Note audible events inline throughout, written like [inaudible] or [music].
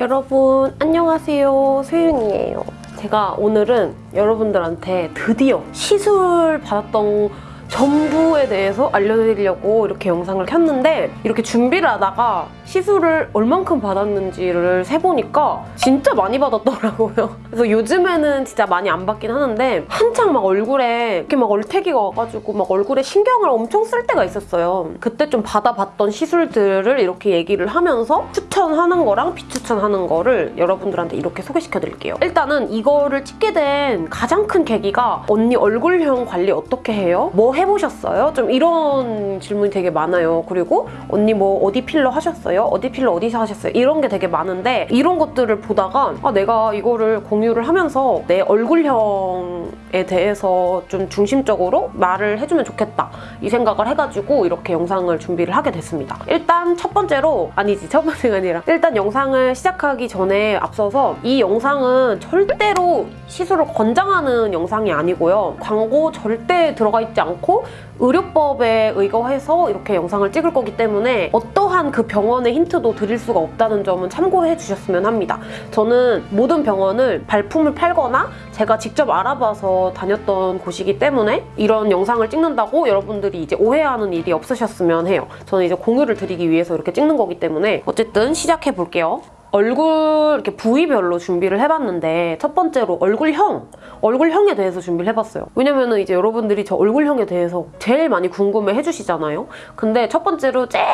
여러분 안녕하세요. 소윤이에요. 제가 오늘은 여러분들한테 드디어 시술 받았던 전부에 대해서 알려드리려고 이렇게 영상을 켰는데 이렇게 준비를 하다가 시술을 얼만큼 받았는지를 세보니까 진짜 많이 받았더라고요. [laughs] 그래서 요즘에는 진짜 많이 안 받긴 하는데 한창 막 얼굴에 이렇게 막 얼태기가 와가지고 막 얼굴에 신경을 엄청 쓸 때가 있었어요. 그때 좀 받아봤던 시술들을 이렇게 얘기를 하면서 추천하는 거랑 비추천하는 거를 여러분들한테 이렇게 소개시켜드릴게요. 일단은 이거를 찍게 된 가장 큰 계기가 언니 얼굴형 관리 어떻게 해요? 뭐 해보셨어요? 좀 이런 질문이 되게 많아요. 그리고 언니 뭐 어디 필러 하셨어요? 어디 필러 어디서 하셨어요? 이런 게 되게 많은데 이런 것들을 보다가 아, 내가 이거를 공유를 하면서 내 얼굴형에 대해서 좀 중심적으로 말을 해주면 좋겠다 이 생각을 해가지고 이렇게 영상을 준비를 하게 됐습니다. 일단 첫 번째로 아니지 첫 번째가 아니라 일단 영상을 시작하기 전에 앞서서 이 영상은 절대로 시술을 권장하는 영상이 아니고요. 광고 절대 들어가 있지 않고 의료법에 의거해서 이렇게 영상을 찍을 거기 때문에 어떠한 그 병원의 힌트도 드릴 수가 없다는 점은 참고해 주셨으면 합니다. 저는 모든 병원을 발품을 팔거나 제가 직접 알아봐서 다녔던 곳이기 때문에 이런 영상을 찍는다고 여러분들이 이제 오해하는 일이 없으셨으면 해요. 저는 이제 공유를 드리기 위해서 이렇게 찍는 거기 때문에 어쨌든 시작해 볼게요. 얼굴 이렇게 부위별로 준비를 해봤는데 첫 번째로 얼굴형, 얼굴형에 대해서 준비를 해봤어요. 왜냐면은 이제 여러분들이 저 얼굴형에 대해서 제일 많이 궁금해 해주시잖아요. 근데 첫 번째로 제일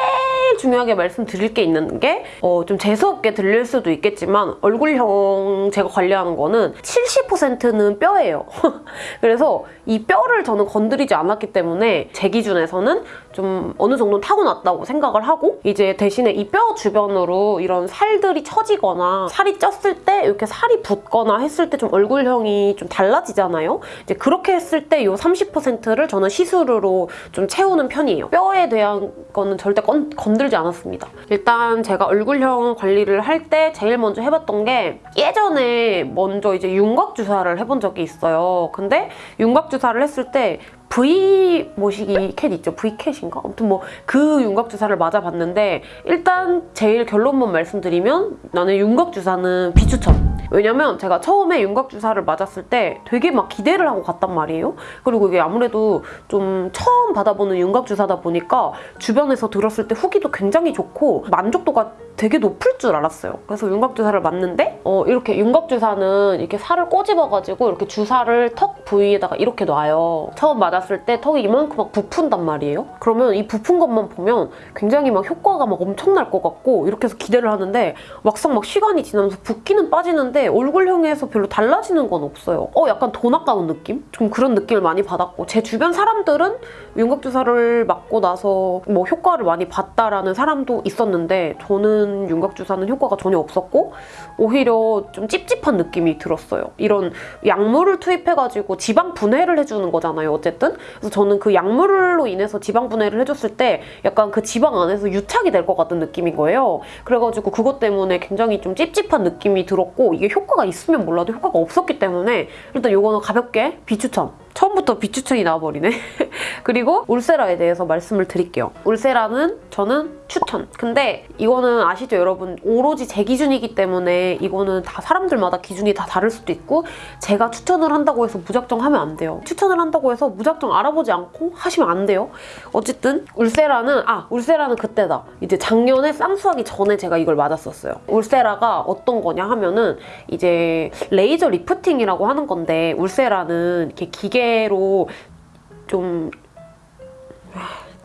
중요하게 말씀드릴 게 있는 게 어, 좀 재수없게 들릴 수도 있겠지만 얼굴형 제가 관리하는 거는 70%는 뼈예요. [laughs] 그래서 이 뼈를 저는 건드리지 않았기 때문에 제 기준에서는 좀 어느 정도 타고났다고 생각을 하고 이제 대신에 이 뼈 주변으로 이런 살들이 처지거나 살이 쪘을 때 이렇게 살이 붓거나 했을 때 좀 얼굴형이 좀 달라지잖아요. 이제 그렇게 했을 때 이 30%를 저는 시술으로 좀 채우는 편이에요. 뼈에 대한 거는 절대 건, 건들지 않았습니다. 일단 제가 얼굴형 관리를 할 때 제일 먼저 해봤던 게 예전에 먼저 이제 윤곽 주사를 해본 적이 있어요. 근데 윤곽 주사를 했을 때 V 모시기 캣 있죠? V캣인가? 아무튼 뭐 그 윤곽 주사를 맞아봤는데 일단 제일 결론만 말씀드리면 나는 윤곽 주사는 비추천. 왜냐면 제가 처음에 윤곽 주사를 맞았을 때 되게 막 기대를 하고 갔단 말이에요. 그리고 이게 아무래도 좀 처음 받아보는 윤곽 주사다 보니까 주변에서 들었을 때 후기도 굉장히 좋고 만족도가 되게 높을 줄 알았어요. 그래서 윤곽 주사를 맞는데 어, 이렇게 윤곽 주사는 이렇게 살을 꼬집어가지고 이렇게 주사를 턱 부위에다가 이렇게 놔요. 처음 맞았을 때 턱이 이만큼 막 부푼단 말이에요. 그러면 이 부푼 것만 보면 굉장히 막 효과가 막 엄청날 것 같고 이렇게 해서 기대를 하는데 막상 막 시간이 지나면서 붓기는 빠지는 데 얼굴형에서 별로 달라지는 건 없어요. 어 약간 돈 아까운 느낌? 좀 그런 느낌을 많이 받았고 제 주변 사람들은 윤곽 주사를 맞고 나서 뭐 효과를 많이 봤다라는 사람도 있었는데 저는 윤곽 주사는 효과가 전혀 없었고 오히려 좀 찝찝한 느낌이 들었어요. 이런 약물을 투입해가지고 지방 분해를 해주는 거잖아요. 어쨌든 그래서 저는 그 약물로 인해서 지방 분해를 해줬을 때 약간 그 지방 안에서 유착이 될 것 같은 느낌인 거예요. 그래가지고 그것 때문에 굉장히 좀 찝찝한 느낌이 들었고 이게 효과가 있으면 몰라도 효과가 없었기 때문에 일단 이거는 가볍게 비추천 처음부터 비추천이 나와버리네. [laughs] 그리고 울세라에 대해서 말씀을 드릴게요. 울세라는 저는 추천. 근데 이거는 아시죠 여러분? 오로지 제 기준이기 때문에 이거는 다 사람들마다 기준이 다 다를 수도 있고 제가 추천을 한다고 해서 무작정 하면 안 돼요. 추천을 한다고 해서 무작정 알아보지 않고 하시면 안 돼요. 어쨌든 울세라는 아 울세라는 그때다. 이제 작년에 쌍수하기 전에 제가 이걸 맞았었어요. 울세라가 어떤 거냐 하면은 이제 레이저 리프팅이라고 하는 건데 울세라는 이렇게 기계로 좀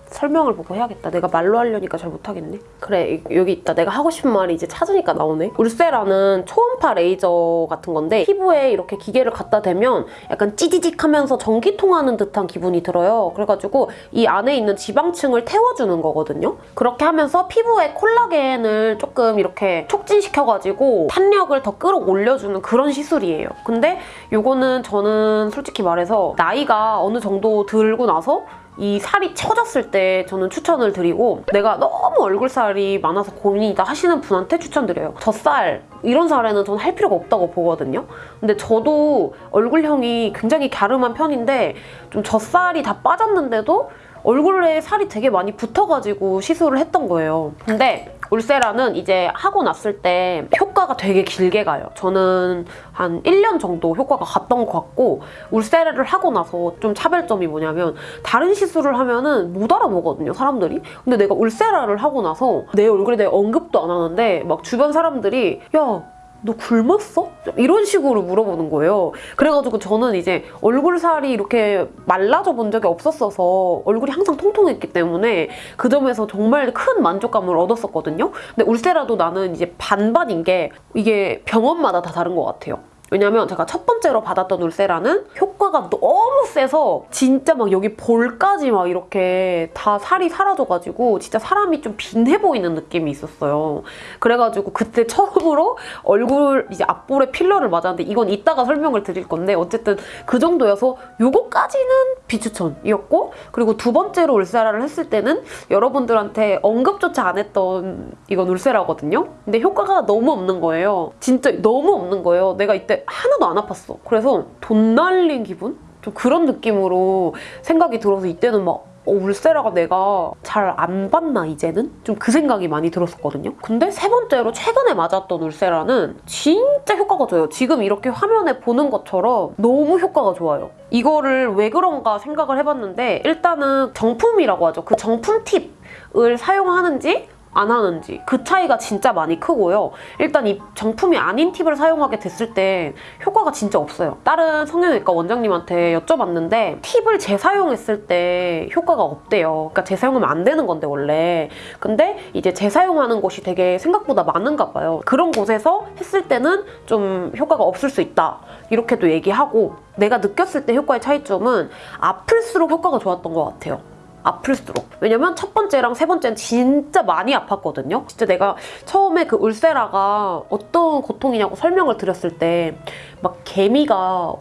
설명을 보고 해야겠다. 내가 말로 하려니까 잘 못하겠네. 그래 여기 있다. 내가 하고 싶은 말이 이제 찾으니까 나오네. 울세라는 초음파 레이저 같은 건데 피부에 이렇게 기계를 갖다 대면 약간 찌지직 하면서 전기 통하는 듯한 기분이 들어요. 그래가지고 이 안에 있는 지방층을 태워주는 거거든요. 그렇게 하면서 피부에 콜라겐을 조금 이렇게 촉진시켜가지고 탄력을 더 끌어올려주는 그런 시술이에요. 근데 이거는 저는 솔직히 말해서 나이가 어느 정도 들고 나서 이 살이 처졌을 때 저는 추천을 드리고 내가 너무 얼굴살이 많아서 고민이다 하시는 분한테 추천드려요. 젖살 이런 살에는 저는 할 필요가 없다고 보거든요. 근데 저도 얼굴형이 굉장히 갸름한 편인데 좀 젖살이 다 빠졌는데도 얼굴에 살이 되게 많이 붙어가지고 시술을 했던 거예요. 근데 울세라는 이제 하고 났을 때 효과가 되게 길게 가요. 저는 한 1년 정도 효과가 갔던 것 같고 울세라를 하고 나서 좀 차별점이 뭐냐면 다른 시술을 하면은 못 알아보거든요, 사람들이. 근데 내가 울세라를 하고 나서 내 얼굴에 대해 언급도 안 하는데 막 주변 사람들이 야 너 굶었어? 이런 식으로 물어보는 거예요. 그래가지고 저는 이제 얼굴 살이 이렇게 말라져 본 적이 없었어서 얼굴이 항상 통통했기 때문에 그 점에서 정말 큰 만족감을 얻었었거든요. 근데 울세라도 나는 이제 반반인 게 이게 병원마다 다 다른 것 같아요. 왜냐면 제가 첫 번째로 받았던 울세라는 효과가 너무 세서 진짜 막 여기 볼까지 막 이렇게 다 살이 사라져가지고 진짜 사람이 좀 빈해 보이는 느낌이 있었어요. 그래가지고 그때 처음으로 얼굴 이제 앞볼에 필러를 맞았는데 이건 이따가 설명을 드릴 건데 어쨌든 그 정도여서 요거까지는 비추천이었고 그리고 두 번째로 울세라를 했을 때는 여러분들한테 언급조차 안 했던 이건 울세라거든요. 근데 효과가 너무 없는 거예요. 진짜 너무 없는 거예요. 내가 이때 하나도 안 아팠어. 그래서 돈 날린 기분? 좀 그런 느낌으로 생각이 들어서 이때는 막 어, 울세라가 내가 잘안 받나 이제는? 좀 그 생각이 많이 들었었거든요. 근데 세 번째로 최근에 맞았던 울세라는 진짜 효과가 좋아요. 지금 이렇게 화면에 보는 것처럼 너무 효과가 좋아요. 이거를 왜 그런가 생각을 해봤는데 일단은 정품이라고 하죠. 그 정품 팁을 사용하는지 안 하는지 그 차이가 진짜 많이 크고요. 일단 이 정품이 아닌 팁을 사용하게 됐을 때 효과가 진짜 없어요. 다른 성형외과 원장님한테 여쭤봤는데 팁을 재사용했을 때 효과가 없대요. 그러니까 재사용하면 안 되는 건데 원래. 근데 이제 재사용하는 곳이 되게 생각보다 많은가 봐요. 그런 곳에서 했을 때는 좀 효과가 없을 수 있다. 이렇게도 얘기하고 내가 느꼈을 때 효과의 차이점은 아플수록 효과가 좋았던 것 같아요. 아플수록. 왜냐면 첫 번째랑 세 번째는 진짜 많이 아팠거든요. 진짜 내가 처음에 그 울세라가 어떤 고통이냐고 설명을 드렸을 때 막 개미가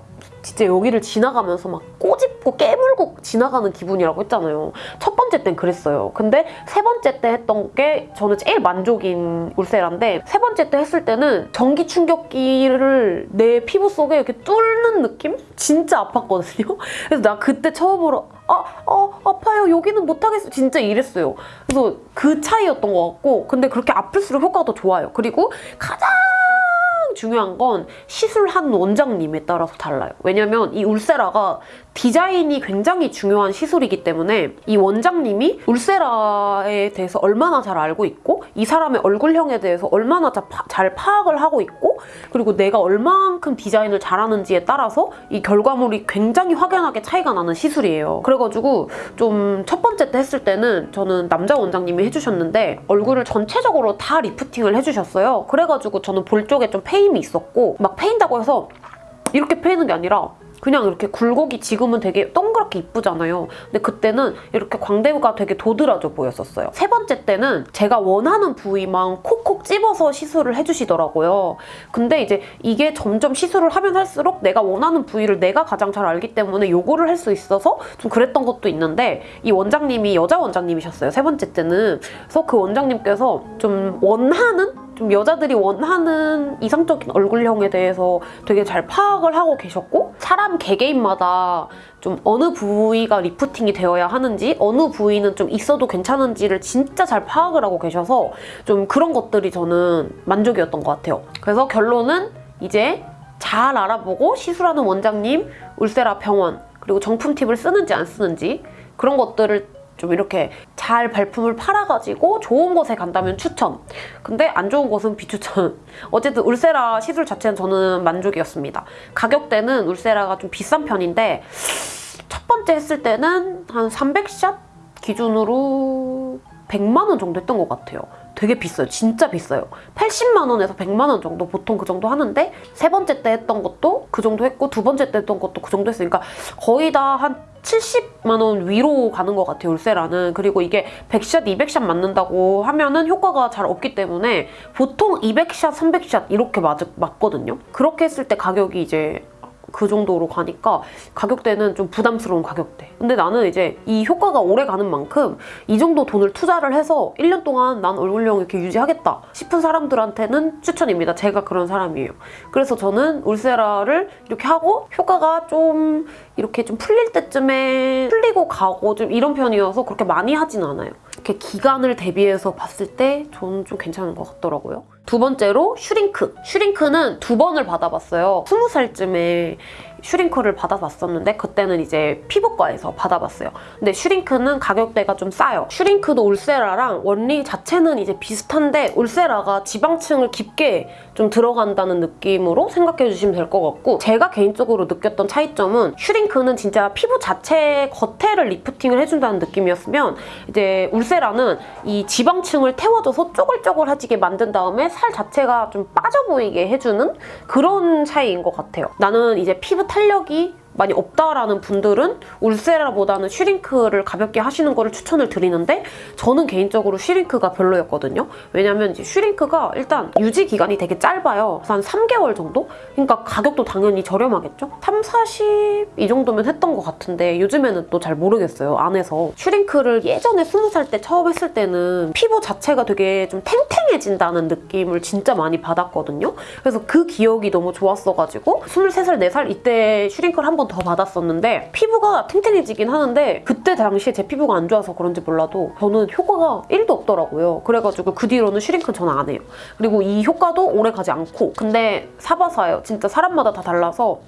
진짜 여기를 지나가면서 막 꼬집고 깨물고 지나가는 기분이라고 했잖아요. 첫 번째 땐 그랬어요. 근데 세 번째 때 했던 게 저는 제일 만족인 울세라인데 세 번째 때 했을 때는 전기 충격기를 내 피부 속에 이렇게 뚫는 느낌? 진짜 아팠거든요. [laughs] 그래서 나 그때 처음으로 아, 아 아파요. 여기는 못하겠어. 진짜 이랬어요. 그래서 그 차이였던 것 같고 근데 그렇게 아플수록 효과가 더 좋아요. 그리고 가장 중요한 건 시술한 원장님에 따라서 달라요. 왜냐면 이 울세라가 디자인이 굉장히 중요한 시술이기 때문에 이 원장님이 울세라에 대해서 얼마나 잘 알고 있고 이 사람의 얼굴형에 대해서 얼마나 잘 파악을 하고 있고 그리고 내가 얼만큼 디자인을 잘하는지에 따라서 이 결과물이 굉장히 확연하게 차이가 나는 시술이에요. 그래가지고 좀 첫 번째 때 했을 때는 저는 남자 원장님이 해주셨는데 얼굴을 전체적으로 다 리프팅을 해주셨어요. 그래가지고 저는 볼 쪽에 좀 페 임이 있었고 막 페인다고 해서 이렇게 페이는 게 아니라 그냥 이렇게 굴곡이 지금은 되게 동그랗게 이쁘잖아요. 근데 그때는 이렇게 광대가 되게 도드라져 보였었어요. 세 번째 때는 제가 원하는 부위만 콕콕 집어서 시술을 해주시더라고요. 근데 이제 이게 점점 시술을 하면 할수록 내가 원하는 부위를 내가 가장 잘 알기 때문에 요거를 할 수 있어서 좀 그랬던 것도 있는데 이 원장님이 여자 원장님이셨어요. 세 번째 때는. 그래서 그 원장님께서 좀 원하는 좀 여자들이 원하는 이상적인 얼굴형에 대해서 되게 잘 파악을 하고 계셨고 사람 개개인마다 좀 어느 부위가 리프팅이 되어야 하는지 어느 부위는 좀 있어도 괜찮은지를 진짜 잘 파악을 하고 계셔서 좀 그런 것들이 저는 만족이었던 것 같아요. 그래서 결론은 이제 잘 알아보고 시술하는 원장님, 울세라 병원 그리고 정품 팁을 쓰는지 안 쓰는지 그런 것들을 좀 이렇게 잘 발품을 팔아가지고 좋은 곳에 간다면 추천. 근데 안 좋은 곳은 비추천. [laughs] 어쨌든 울세라 시술 자체는 저는 만족이었습니다. 가격대는 울세라가 좀 비싼 편인데 첫 번째 했을 때는 한 300샷 기준으로 100만 원 정도 했던 것 같아요. 되게 비싸요. 진짜 비싸요. 80만 원에서 100만 원 정도 보통 그 정도 하는데 세 번째 때 했던 것도 그 정도 했고 두 번째 때 했던 것도 그 정도 했으니까 거의 다 한 70만 원 위로 가는 것 같아요. 울세라는. 그리고 이게 100샷, 200샷 맞는다고 하면은 효과가 잘 없기 때문에 보통 200샷, 300샷 이렇게 맞, 맞거든요. 그렇게 했을 때 가격이 이제 그 정도로 가니까 가격대는 좀 부담스러운 가격대. 근데 나는 이제 이 효과가 오래 가는 만큼 이 정도 돈을 투자를 해서 1년 동안 난 얼굴형 이렇게 유지하겠다 싶은 사람들한테는 추천입니다. 제가 그런 사람이에요. 그래서 저는 울세라를 이렇게 하고 효과가 좀 이렇게 좀 풀릴 때쯤에 풀리고 가고 좀 이런 편이어서 그렇게 많이 하진 않아요. 이렇게 기간을 대비해서 봤을 때 저는 좀 괜찮은 것 같더라고요. 두 번째로 슈링크. 슈링크는 두 번을 받아봤어요. 스무 살쯤에 슈링크를 받아봤었는데 그때는 이제 피부과에서 받아봤어요. 근데 슈링크는 가격대가 좀 싸요. 슈링크도 울세라랑 원리 자체는 이제 비슷한데 울세라가 지방층을 깊게 좀 들어간다는 느낌으로 생각해 주시면 될 것 같고 제가 개인적으로 느꼈던 차이점은 슈링크는 진짜 피부 자체 겉에를 lifting을 해준다는 느낌이었으면 이제 울세라는 이 지방층을 태워줘서 쪼글쪼글해지게 만든 다음에 살 자체가 좀 빠져 보이게 해주는 그런 차이인 것 같아요. 나는 이제 피부 탄력이 많이 없다라는 분들은 울세라보다는 슈링크를 가볍게 하시는 거를 추천을 드리는데 저는 개인적으로 슈링크가 별로였거든요. 왜냐면 이제 슈링크가 일단 유지 기간이 되게 짧아요. 한 3개월 정도? 그러니까 가격도 당연히 저렴하겠죠? 3, 40 이 정도면 했던 것 같은데 요즘에는 또 잘 모르겠어요. 안에서 슈링크를 예전에 20살 때 처음 했을 때는 피부 자체가 되게 좀 탱탱해진다는 느낌을 진짜 많이 받았거든요. 그래서 그 기억이 너무 좋았어가지고 23살, 4살 이때 슈링크를 한번 더 받았었는데 피부가 탱탱해지긴 하는데 그때 당시에 제 피부가 안 좋아서 그런지 몰라도 저는 효과가 1도 없더라고요. 그래가지고 그 뒤로는 슈링크는 저는 안 해요. 그리고 이 효과도 오래 가지 않고 근데 사바사여서요. 진짜 사람마다 다 달라서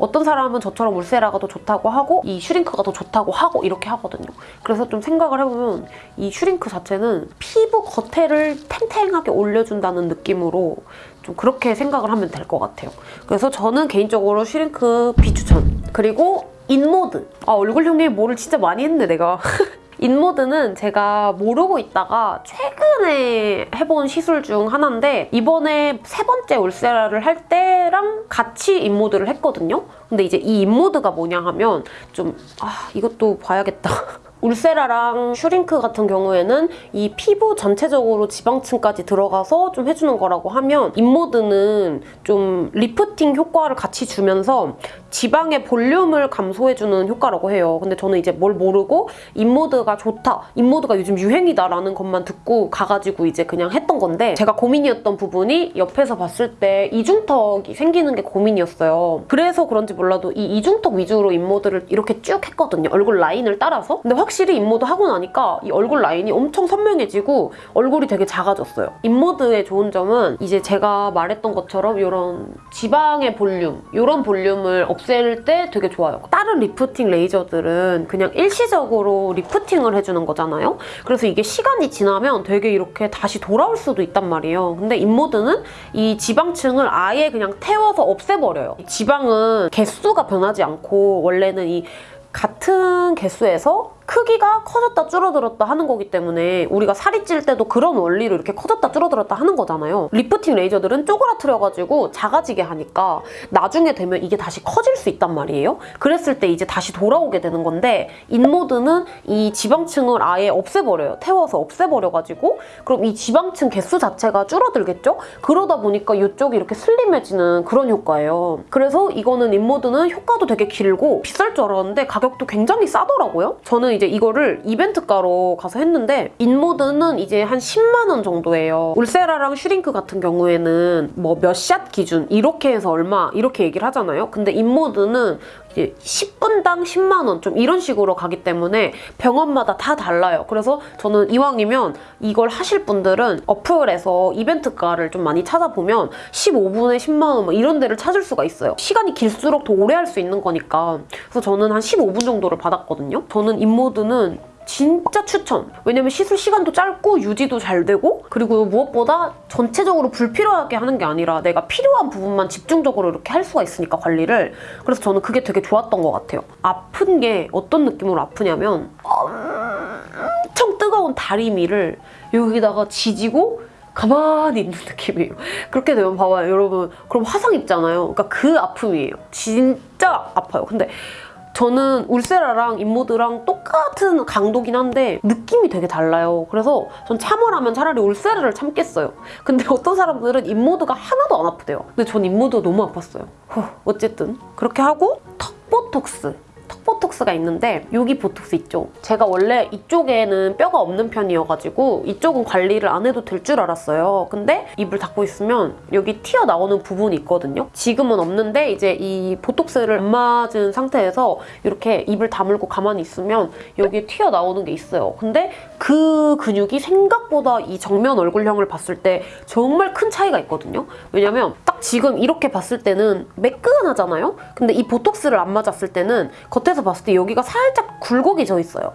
어떤 사람은 저처럼 울세라가 더 좋다고 하고 이 슈링크가 더 좋다고 하고 이렇게 하거든요. 그래서 좀 생각을 해보면 이 슈링크 자체는 피부 겉에를 탱탱하게 올려준다는 느낌으로 좀 그렇게 생각을 하면 될 것 같아요. 그래서 저는 개인적으로 슈링크 비추천. 그리고 인모드. 아 얼굴에 뭐를 진짜 많이 했네 내가. [laughs] 인모드는 제가 모르고 있다가 최근에 해본 시술 중 하나인데 이번에 세 번째 울세라를 할 때랑 같이 인모드를 했거든요. 근데 이제 이 인모드가 뭐냐 하면 좀 아 이것도 봐야겠다. [laughs] 울세라랑 슈링크 같은 경우에는 이 피부 전체적으로 지방층까지 들어가서 좀 해주는 거라고 하면 인모드는 좀 리프팅 효과를 같이 주면서 지방의 볼륨을 감소해주는 효과라고 해요. 근데 저는 이제 뭘 모르고 인모드가 좋다, 인모드가 요즘 유행이다라는 것만 듣고 가가지고 이제 그냥 했던 건데 제가 고민이었던 부분이 옆에서 봤을 때 이중턱이 생기는 게 고민이었어요. 그래서 그런지 몰라도 이 이중턱 위주로 인모드를 이렇게 쭉 했거든요. 얼굴 라인을 따라서. 근데 확실히 인모드 하고 나니까 이 얼굴 라인이 엄청 선명해지고 얼굴이 되게 작아졌어요. 인모드의 좋은 점은 이제 제가 말했던 것처럼 이런 지방의 볼륨, 이런 볼륨을 없앨 때 되게 좋아요. 다른 리프팅 레이저들은 그냥 일시적으로 lifting을 해주는 거잖아요. 그래서 이게 시간이 지나면 되게 이렇게 다시 돌아올 수도 있단 말이에요. 근데 인모드는 이 지방층을 아예 그냥 태워서 없애버려요. 지방은 개수가 변하지 않고 원래는 이 같은 개수에서 크기가 커졌다 줄어들었다 하는 거기 때문에 우리가 살이 찔 때도 그런 원리로 이렇게 커졌다 줄어들었다 하는 거잖아요. 리프팅 레이저들은 쪼그라뜨려가지고 작아지게 하니까 나중에 되면 이게 다시 커질 수 있단 말이에요. 그랬을 때 이제 다시 돌아오게 되는 건데 인모드는 이 지방층을 아예 없애버려요. 태워서 없애버려가지고 그럼 이 지방층 개수 자체가 줄어들겠죠? 그러다 보니까 이쪽이 이렇게 슬림해지는 그런 효과예요. 그래서 이거는 인모드는 효과도 되게 길고 비쌀 줄 알았는데 가격도 굉장히 싸더라고요. 저는 이제 이거를 이벤트가로 가서 했는데 인모드는 이제 한 10만 원 정도예요. 울세라랑 슈링크 같은 경우에는 뭐 몇 샷 기준 이렇게 해서 얼마 이렇게 얘기를 하잖아요. 근데 인모드는 이제 10분당 10만 원 좀 이런 식으로 가기 때문에 병원마다 다 달라요. 그래서 저는 이왕이면 이걸 하실 분들은 어플에서 이벤트가를 좀 많이 찾아보면 15분에 10만 원뭐 이런 데를 찾을 수가 있어요. 시간이 길수록 더 오래 할 수 있는 거니까. 그래서 저는 한 15분 정도를 받았거든요. 저는 인모드는 진짜 추천! 왜냐면 시술 시간도 짧고 유지도 잘 되고 그리고 무엇보다 전체적으로 불필요하게 하는 게 아니라 내가 필요한 부분만 집중적으로 이렇게 할 수가 있으니까 관리를 그래서 저는 그게 되게 좋았던 것 같아요. 아픈 게 어떤 느낌으로 아프냐면 엄청 뜨거운 다리미를 여기다가 지지고 가만히 있는 [laughs] 느낌이에요. 그렇게 되면 봐봐요, 여러분. 그럼 화상 입잖아요. 그러니까 그 아픔이에요. 진짜 아파요. 근데 저는 울세라랑 인모드랑 똑같은 강도긴 한데 느낌이 되게 달라요. 그래서 전 참으라면 차라리 울세라를 참겠어요. 근데 [laughs] 어떤 사람들은 인모드가 하나도 안 아프대요. 근데 전 인모드가 너무 아팠어요. 후, 어쨌든 그렇게 하고 턱 보톡스. 턱 보톡스가 있는데 여기 보톡스 있죠? 제가 원래 이쪽에는 뼈가 없는 편이어가지고 이쪽은 관리를 안 해도 될 줄 알았어요. 근데 입을 닫고 있으면 여기 튀어나오는 부분이 있거든요. 지금은 없는데 이제 이 보톡스를 안 맞은 상태에서 이렇게 입을 다물고 가만히 있으면 여기에 튀어나오는 게 있어요. 근데 그 근육이 생각보다 이 정면 얼굴형을 봤을 때 정말 큰 차이가 있거든요. 왜냐면 딱 지금 이렇게 봤을 때는 매끈하잖아요? 근데 이 보톡스를 안 맞았을 때는 겉에서 봤을 때 여기가 살짝 굴곡이 져 있어요.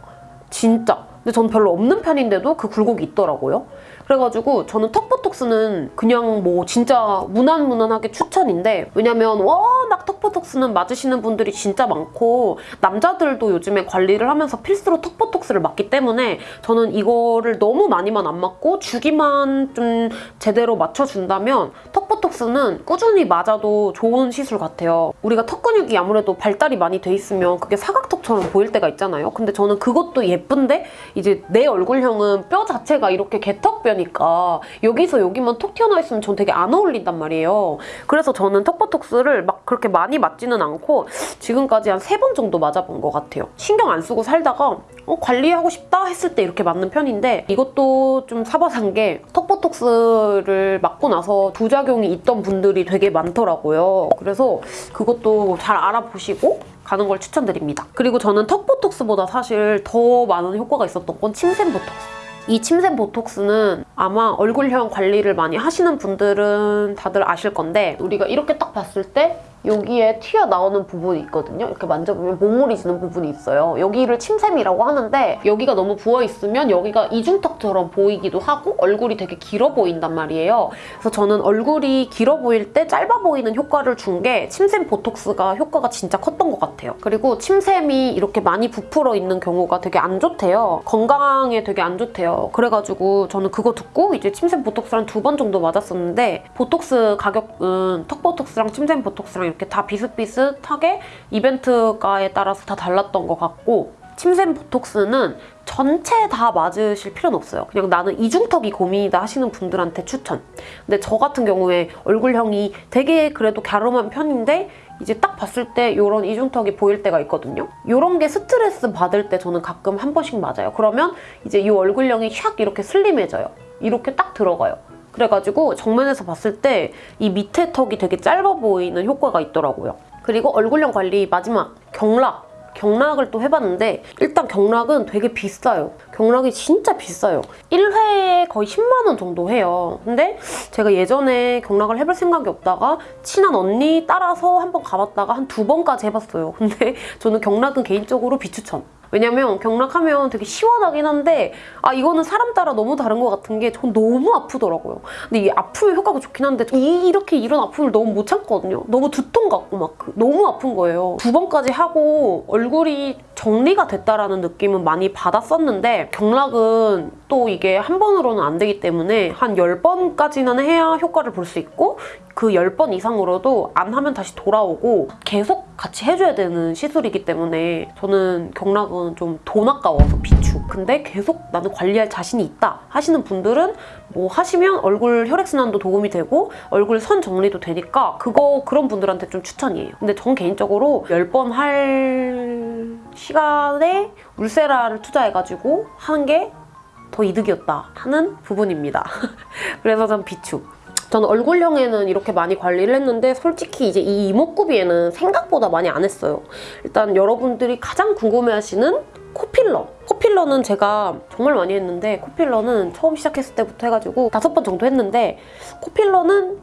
진짜. 근데 전 별로 없는 편인데도 그 굴곡이 있더라고요. 그래가지고 저는 턱보톡스는 그냥 뭐 진짜 무난무난하게 추천인데 왜냐면 워낙 턱보톡스는 맞으시는 분들이 진짜 많고 남자들도 요즘에 관리를 하면서 필수로 턱보톡스를 맞기 때문에 저는 이거를 너무 많이만 안 맞고 주기만 좀 제대로 맞춰준다면 턱보톡스는 꾸준히 맞아도 좋은 시술 같아요. 우리가 턱 근육이 아무래도 발달이 많이 돼 있으면 그게 사각턱처럼 보일 때가 있잖아요. 근데 저는 그것도 예쁜데 이제 내 얼굴형은 뼈 자체가 이렇게 개턱뼈니까 여기서 여기만 톡 튀어나와 있으면 전 되게 안 어울린단 말이에요. 그래서 저는 턱보톡스를 막 그렇게 많이 맞지는 않고 지금까지 한 세 번 정도 맞아본 것 같아요. 신경 안 쓰고 살다가 어, 관리하고 싶다 했을 때 이렇게 맞는 편인데 이것도 좀 사바산 게 턱보톡스를 맞고 나서 부작용이 있던 분들이 되게 많더라고요. 그래서 그것도 잘 알아보시고 가는 걸 추천드립니다. 그리고 저는 턱보톡스보다 사실 더 많은 효과가 있었던 건 침샘 보톡스. 이 침샘 보톡스는 아마 얼굴형 관리를 많이 하시는 분들은 다들 아실 건데 우리가 이렇게 딱 봤을 때 여기에 튀어나오는 부분이 있거든요. 이렇게 만져보면 모물이 지는 부분이 있어요. 여기를 침샘이라고 하는데 여기가 너무 부어있으면 여기가 이중턱처럼 보이기도 하고 얼굴이 되게 길어 보인단 말이에요. 그래서 저는 얼굴이 길어 보일 때 짧아 보이는 효과를 준 게 침샘 보톡스가 효과가 진짜 컸던 것 같아요. 그리고 침샘이 이렇게 많이 부풀어 있는 경우가 되게 안 좋대요. 건강에 되게 안 좋대요. 그래가지고 저는 그거 듣고 이제 침샘 보톡스랑 두번 정도 맞았었는데 보톡스 가격은 턱 보톡스랑 침샘 보톡스랑 이렇게 다 비슷비슷하게 이벤트가에 따라서 다 달랐던 것 같고 침샘 보톡스는 전체 다 맞으실 필요는 없어요. 그냥 나는 이중턱이 고민이다 하시는 분들한테 추천. 근데 저 같은 경우에 얼굴형이 되게 그래도 갸름한 편인데 이제 딱 봤을 때 이런 이중턱이 보일 때가 있거든요. 이런 게 스트레스 받을 때 저는 가끔 한 번씩 맞아요. 그러면 이제 이 얼굴형이 샥 이렇게 슬림해져요. 이렇게 딱 들어가요. 그래가지고 정면에서 봤을 때 이 밑에 턱이 되게 짧아 보이는 효과가 있더라고요. 그리고 얼굴형 관리 마지막 경락. 경락을 또 해봤는데 일단 경락은 되게 비싸요. 경락이 진짜 비싸요. 1회에 거의 10만 원 정도 해요. 근데 제가 예전에 경락을 해볼 생각이 없다가 친한 언니 따라서 한번 가봤다가 한 두 번까지 해봤어요. 근데 저는 경락은 개인적으로 비추천. 왜냐면 경락하면 되게 시원하긴 한데 아 이거는 사람 따라 너무 다른 것 같은 게 전 너무 아프더라고요. 근데 이게 아프면 효과가 좋긴 한데 이, 이렇게 이런 아픔을 너무 못 참거든요. 너무 두통 같고 막그 너무 아픈 거예요. 두 번까지 하고 얼굴이 정리가 됐다라는 느낌은 많이 받았었는데 경락은 또 이게 한 번으로는 안 되기 때문에 한 10번까지는 해야 효과를 볼 수 있고 그 10번 이상으로도 안 하면 다시 돌아오고 계속 같이 해줘야 되는 시술이기 때문에 저는 경락은 좀 돈 아까워서 비추. 근데 계속 나는 관리할 자신이 있다 하시는 분들은 뭐 하시면 얼굴 혈액순환도 도움이 되고 얼굴 선 정리도 되니까 그거 그런 분들한테 좀 추천이에요. 근데 전 개인적으로 10번 할 시간에 울세라를 투자해가지고 하는 게 더 이득이었다 하는 부분입니다. [laughs] 그래서 전 비추. 저는 얼굴형에는 이렇게 많이 관리를 했는데 솔직히 이제 이 이목구비에는 생각보다 많이 안 했어요. 일단 여러분들이 가장 궁금해하시는 코filler. 코filler는 제가 정말 많이 했는데 코filler는 처음 시작했을 때부터 해가지고 다섯 번 정도 했는데 코filler는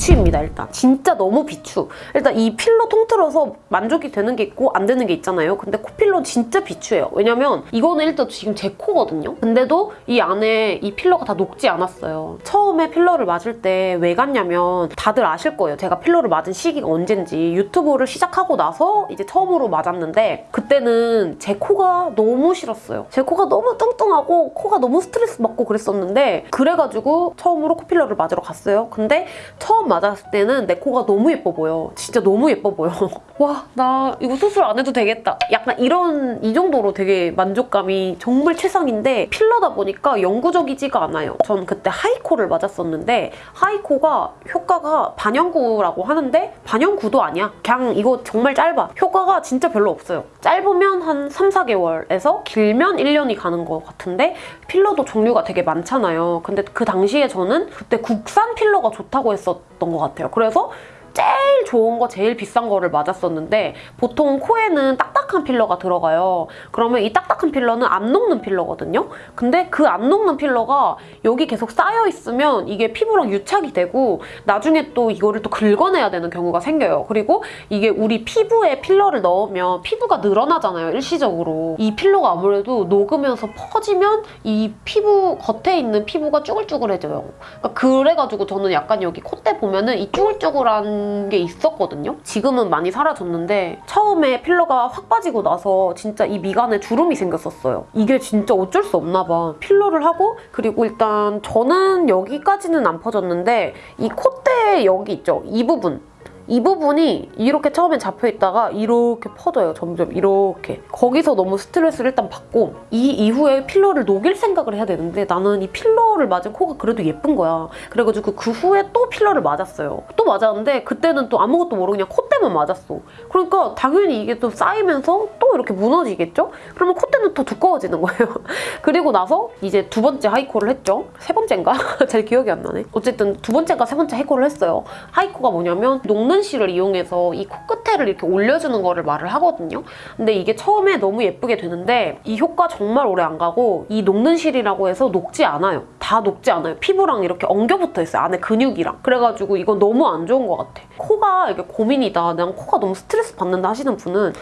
비추입니다 일단. 진짜 너무 비추. 일단 이 필러 통틀어서 만족이 되는 게 있고 안 되는 게 있잖아요. 근데 코filler 진짜 비추예요. 왜냐면 이거는 일단 지금 제 코거든요. 근데도 이 안에 이 filler가 다 녹지 않았어요. 처음에 filler를 맞을 때 왜 갔냐면 다들 아실 거예요. 제가 filler를 맞은 시기가 언젠지 유튜브를 시작하고 나서 이제 처음으로 맞았는데 그때는 제 코가 너무 싫었어요. 제 코가 너무 뚱뚱하고 코가 너무 스트레스 받고 그랬었는데 그래가지고 처음으로 코filler를 맞으러 갔어요. 근데 처음 맞았을 때는 내 코가 너무 예뻐 보여. 진짜 너무 예뻐 보여. [laughs] 와, 나 이거 수술 안 해도 되겠다. 약간 이런, 이 정도로 되게 만족감이 정말 최상인데 필러다 보니까 영구적이지가 않아요. 전 그때 하이코를 맞았었는데 하이코가 효과가 반영구라고 하는데 반영구도 아니야. 그냥 이거 정말 짧아. 효과가 진짜 별로 없어요. 짧으면 한 3, 4개월에서 길면 1년이 가는 것 같은데 필러도 종류가 되게 많잖아요. 근데 그 당시에 저는 그때 국산 필러가 좋다고 했었 던 것 같아요. 그래서 제일 좋은 거 제일 비싼 거를 맞았었는데 보통 코에는 딱딱한 필러가 들어가요. 그러면 이 딱딱한 필러는 안 녹는 필러거든요. 근데 그 안 녹는 필러가 여기 계속 쌓여 있으면 이게 피부랑 유착이 되고 나중에 또 이거를 또 긁어내야 되는 경우가 생겨요. 그리고 이게 우리 피부에 필러를 넣으면 피부가 늘어나잖아요. 일시적으로. 이 필러가 아무래도 녹으면서 퍼지면 이 피부 겉에 있는 피부가 쭈글쭈글해져요. 그러니까 그래가지고 저는 약간 여기 콧대 보면은 이 쭈글쭈글한 게 있었거든요. 지금은 많이 사라졌는데 처음에 필러가 확 빠지고 나서 진짜 이 미간에 주름이 생겼었어요. 이게 진짜 어쩔 수 없나 봐. 필러를 하고 그리고 일단 저는 여기까지는 안 퍼졌는데 이 콧대 여기 있죠? 이 부분 이 부분이 이렇게 처음에 잡혀 있다가 이렇게 퍼져요. 점점 이렇게. 거기서 너무 스트레스를 일단 받고 이 이후에 필러를 녹일 생각을 해야 되는데 나는 이 필러를 맞은 코가 그래도 예쁜 거야. 그래가지고 그 후에 또 필러를 맞았어요. 또 맞았는데 그때는 또 아무것도 모르고 그냥 콧대만 맞았어. 그러니까 당연히 이게 또 쌓이면서 또 이렇게 무너지겠죠? 그러면 콧대는 더 두꺼워지는 거예요. [laughs] 그리고 나서 이제 두 번째 하이코를 했죠. 세 번째인가? [laughs] 잘 기억이 안 나네. 어쨌든 두 번째가 세 번째 하이코를 했어요. 하이코가 뭐냐면 녹는 실을 이용해서 이 코끝에를 이렇게 올려주는 거를 말을 하거든요. 근데 이게 처음에 너무 예쁘게 되는데 이 효과 정말 오래 안 가고 이 녹는 실이라고 해서 녹지 않아요. 다 녹지 않아요. 피부랑 이렇게 엉겨붙어 있어요. 안에 근육이랑. 그래가지고 이건 너무 안 좋은 것 같아. 코가 이게 고민이다. 난 코가 너무 스트레스 받는다 하시는 분은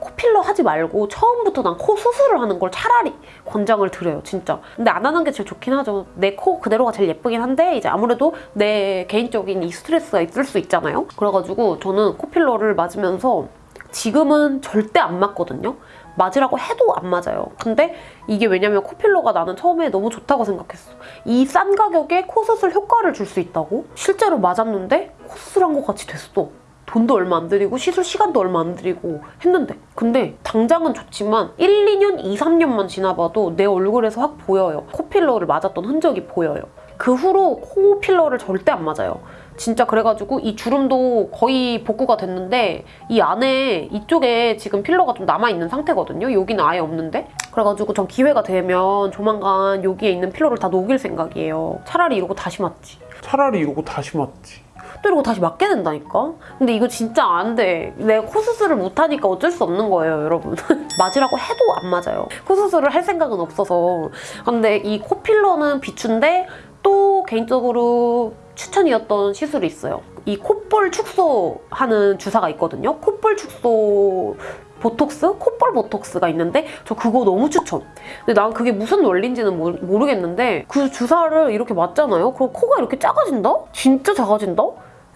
코필러 하지 말고 처음부터 난 코 수술을 하는 걸 차라리 권장을 드려요 진짜. 근데 안 하는 게 제일 좋긴 하죠. 내 코 그대로가 제일 예쁘긴 한데 이제 아무래도 내 개인적인 이 스트레스가 있을 수 있잖아요. 그래가지고 저는 코필러를 맞으면서 지금은 절대 안 맞거든요. 맞으라고 해도 안 맞아요. 근데 이게 왜냐면 코필러가 나는 처음에 너무 좋다고 생각했어. 이 싼 가격에 코 수술 효과를 줄 수 있다고? 실제로 맞았는데 코 수술한 것 같이 됐어 돈도 얼마 안 들이고 시술 시간도 얼마 안 들이고 했는데 근데 당장은 좋지만 1, 2년, 2, 3년만 지나봐도 내 얼굴에서 확 보여요. 코필러를 맞았던 흔적이 보여요. 그 후로 코 필러를 절대 안 맞아요. 진짜 그래가지고 이 주름도 거의 복구가 됐는데 이 안에 이쪽에 지금 필러가 좀 남아있는 상태거든요. 여기는 아예 없는데 그래가지고 전 기회가 되면 조만간 여기에 있는 필러를 다 녹일 생각이에요. 차라리 이러고 다시 맞지. 차라리 이러고 다시 맞지. 또 이러고 다시 맞게 된다니까? 근데 이거 진짜 안 돼. 내가 코 수술을 못하니까 어쩔 수 없는 거예요, 여러분. [laughs] 맞으라고 해도 안 맞아요. 코 수술을 할 생각은 없어서. 근데 이 코필러는 비추인데 또 개인적으로 추천이었던 시술이 있어요. 이 콧볼 축소하는 주사가 있거든요. 콧볼 축소 보톡스? 콧볼 보톡스가 있는데 저 그거 너무 추천. 근데 난 그게 무슨 원리인지는 모르, 모르겠는데 그 주사를 이렇게 맞잖아요. 그럼 코가 이렇게 작아진다? 진짜 작아진다?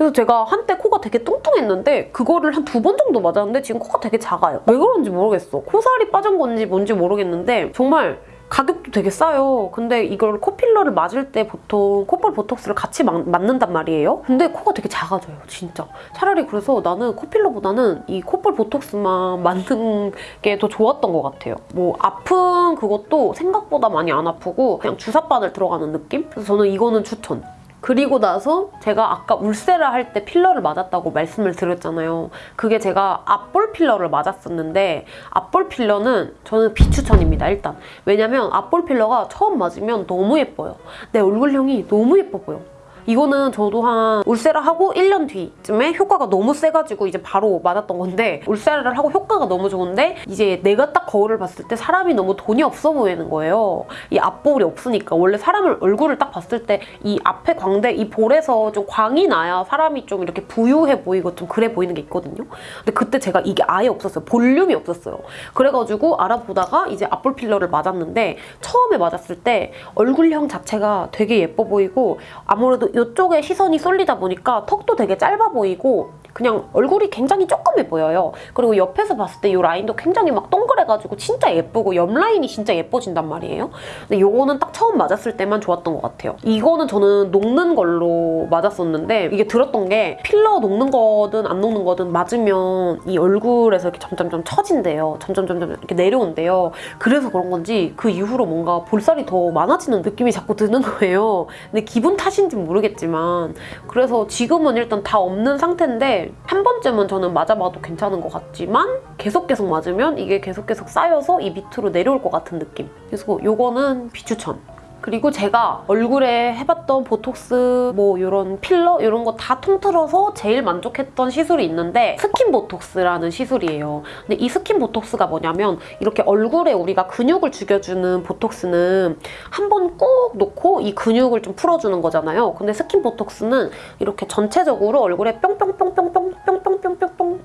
그래서 제가 한때 코가 되게 뚱뚱했는데 그거를 한 두 번 정도 맞았는데 지금 코가 되게 작아요. 왜 그런지 모르겠어. 코살이 빠진 건지 뭔지 모르겠는데 정말 가격도 되게 싸요. 근데 이걸 코필러를 맞을 때 보통 콧볼 보톡스를 같이 막, 맞는단 말이에요. 근데 코가 되게 작아져요, 진짜. 차라리 그래서 나는 코필러보다는 이 콧볼 보톡스만 맞는 게 더 좋았던 것 같아요. 뭐 아픈 그것도 생각보다 많이 안 아프고 그냥 주사바늘 들어가는 느낌? 그래서 저는 이거는 추천. 그리고 나서 제가 아까 울세라 할 때 필러를 맞았다고 말씀을 드렸잖아요. 그게 제가 앞볼 필러를 맞았었는데 앞볼 필러는 저는 비추천입니다, 일단. 왜냐면 앞볼 필러가 처음 맞으면 너무 예뻐요. 내 얼굴형이 너무 예뻐 보여. 이거는 저도 한 울세라 하고 1년 뒤쯤에 효과가 너무 세가지고 이제 바로 맞았던 건데 울세라를 하고 효과가 너무 좋은데 이제 내가 딱 거울을 봤을 때 사람이 너무 돈이 없어 보이는 거예요. 이 앞볼이 없으니까 원래 사람을 얼굴을 딱 봤을 때 이 앞에 광대 이 볼에서 좀 광이 나야 사람이 좀 이렇게 부유해 보이고 좀 그래 보이는 게 있거든요. 근데 그때 제가 이게 아예 없었어요. 볼륨이 없었어요. 그래가지고 알아보다가 이제 앞볼 필러를 맞았는데 처음에 맞았을 때 얼굴형 자체가 되게 예뻐 보이고 아무래도 이쪽에 시선이 쏠리다 보니까 턱도 되게 짧아 보이고 그냥 얼굴이 굉장히 조그매 보여요. 그리고 옆에서 봤을 때 이 라인도 굉장히 막 동그래가지고 진짜 예쁘고 옆 라인이 진짜 예뻐진단 말이에요. 근데 이거는 딱 처음 맞았을 때만 좋았던 것 같아요. 이거는 저는 녹는 걸로 맞았었는데 이게 들었던 게 필러 녹는 거든 안 녹는 거든 맞으면 이 얼굴에서 이렇게 점점점 처진대요. 점점 점점 이렇게 내려온대요. 그래서 그런 건지 그 이후로 뭔가 볼살이 더 많아지는 느낌이 자꾸 드는 거예요. 근데 기분 탓인지 모르겠지만 그래서 지금은 일단 다 없는 상태인데 한 번쯤은 저는 맞아봐도 괜찮은 것 같지만 계속 계속 맞으면 이게 계속 계속 쌓여서 이 밑으로 내려올 것 같은 느낌. 그래서 요거는 비추천. 그리고 제가 얼굴에 해봤던 보톡스 뭐 이런 필러 이런 거 다 통틀어서 제일 만족했던 시술이 있는데 스킨 보톡스라는 시술이에요. 근데 이 스킨 보톡스가 뭐냐면 이렇게 얼굴에 우리가 근육을 죽여주는 보톡스는 한 번 콕 놓고 이 근육을 좀 풀어주는 거잖아요. 근데 스킨 보톡스는 이렇게 전체적으로 얼굴에 뿅뿅뿅뿅뿅뿅뿅뿅뿅뿅뿅뿅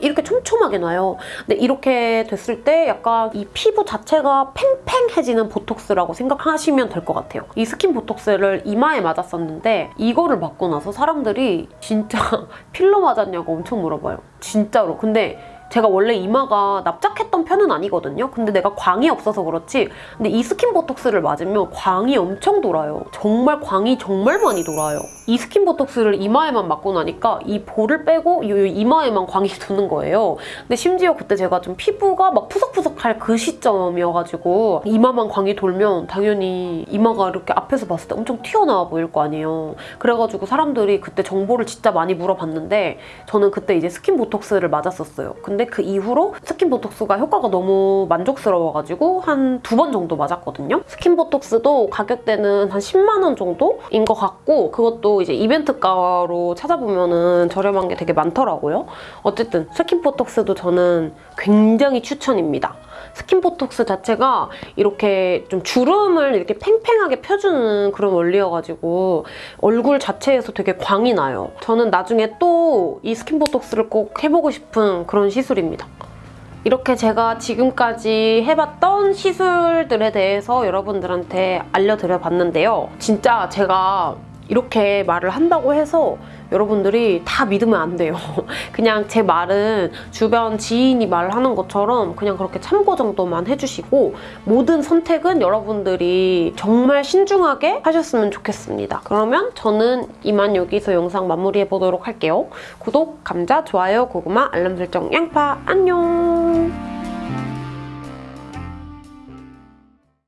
이렇게 촘촘하게 놔요. 근데 이렇게 됐을 때 약간 이 피부 자체가 팽팽해지는 보톡스라고 생각하시면 될것 같아요. 이 스킨 보톡스를 이마에 맞았었는데 이거를 맞고 나서 사람들이 진짜 [laughs] 필러 맞았냐고 엄청 물어봐요. 진짜로. 근데 제가 원래 이마가 납작했던 편은 아니거든요. 근데 내가 광이 없어서 그렇지. 근데 이 스킨 보톡스를 맞으면 광이 엄청 돌아요. 정말 광이 정말 많이 돌아요. 이 스킨 보톡스를 이마에만 맞고 나니까 이 볼을 빼고 이 이마에만 광이 [laughs] 도는 거예요. 근데 심지어 그때 제가 좀 피부가 막 푸석푸석할 그 시점이어가지고 이마만 광이 돌면 당연히 이마가 이렇게 앞에서 봤을 때 엄청 튀어나와 보일 거 아니에요. 그래가지고 사람들이 그때 정보를 진짜 많이 물어봤는데 저는 그때 이제 스킨 보톡스를 맞았었어요. 근데 그 이후로 스킨 보톡스가 효과가 너무 만족스러워가지고 한 두 번 정도 맞았거든요. 스킨 보톡스도 가격대는 한 10만 원 정도인 것 같고 그것도 이제 이벤트가로 찾아보면 은 저렴한 게 되게 많더라고요. 어쨌든 스킨 보톡스도 저는 굉장히 추천입니다. 스킨 보톡스 자체가 이렇게 좀 주름을 이렇게 팽팽하게 펴주는 그런 원리여가지고 얼굴 자체에서 되게 광이 나요. 저는 나중에 또 이 스킨 보톡스를 꼭 해보고 싶은 그런 시술입니다. 이렇게 제가 지금까지 해봤던 시술들에 대해서 여러분들한테 알려드려 봤는데요. 진짜 제가 이렇게 말을 한다고 해서 여러분들이 다 믿으면 안 돼요. [laughs] 그냥 제 말은 주변 지인이 말하는 것처럼 그냥 그렇게 참고 정도만 해주시고 모든 선택은 여러분들이 정말 신중하게 하셨으면 좋겠습니다. 그러면 저는 이만 여기서 영상 마무리해 보도록 할게요. 구독, 감자, 좋아요, 고구마, 알람 설정, 양파 안녕!